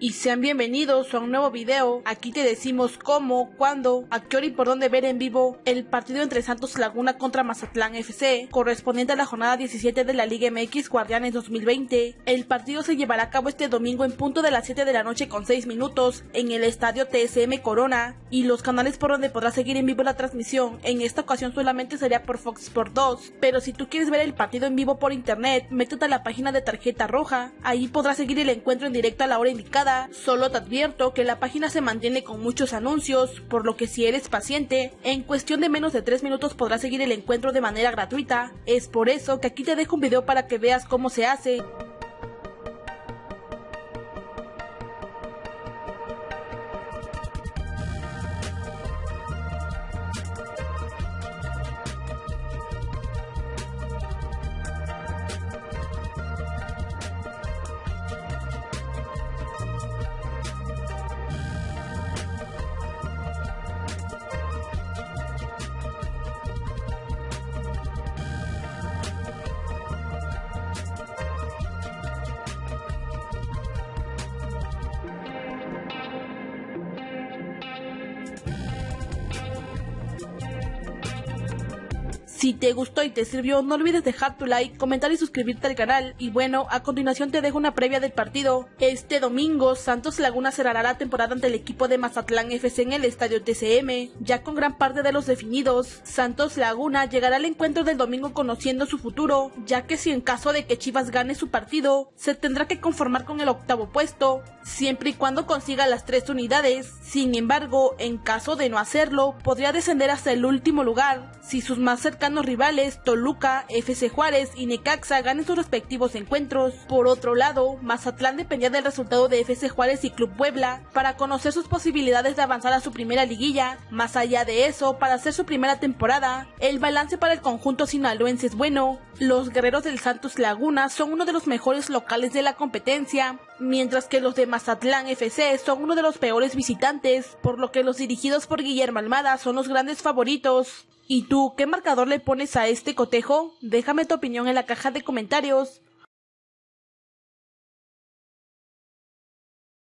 y sean bienvenidos a un nuevo video. Aquí te decimos cómo, cuándo, a qué hora y por dónde ver en vivo el partido entre Santos Laguna contra Mazatlán FC, correspondiente a la jornada 17 de la Liga MX Guardianes 2020. El partido se llevará a cabo este domingo en punto de las 7 de la noche con 6 minutos en el estadio TSM Corona y los canales por donde podrás seguir en vivo la transmisión. En esta ocasión solamente sería por Fox Sport 2, pero si tú quieres ver el partido en vivo por internet, métete a la página de tarjeta roja. Ahí podrás seguir el encuentro en directo a la hora indicada Solo te advierto que la página se mantiene con muchos anuncios, por lo que si eres paciente, en cuestión de menos de 3 minutos podrás seguir el encuentro de manera gratuita. Es por eso que aquí te dejo un video para que veas cómo se hace. Si te gustó y te sirvió, no olvides dejar tu like, comentar y suscribirte al canal. Y bueno, a continuación te dejo una previa del partido. Este domingo, Santos Laguna cerrará la temporada ante el equipo de Mazatlán FC en el estadio TCM, ya con gran parte de los definidos. Santos Laguna llegará al encuentro del domingo conociendo su futuro, ya que si en caso de que Chivas gane su partido, se tendrá que conformar con el octavo puesto, siempre y cuando consiga las tres unidades. Sin embargo, en caso de no hacerlo, podría descender hasta el último lugar, si sus más cercanos rivales Toluca, FC Juárez y Necaxa ganen sus respectivos encuentros. Por otro lado, Mazatlán dependía del resultado de FC Juárez y Club Puebla para conocer sus posibilidades de avanzar a su primera liguilla. Más allá de eso, para hacer su primera temporada, el balance para el conjunto sinaloense es bueno. Los guerreros del Santos Laguna son uno de los mejores locales de la competencia, mientras que los de Mazatlán FC son uno de los peores visitantes, por lo que los dirigidos por Guillermo Almada son los grandes favoritos. ¿Y tú qué marcador le pones a este cotejo? Déjame tu opinión en la caja de comentarios.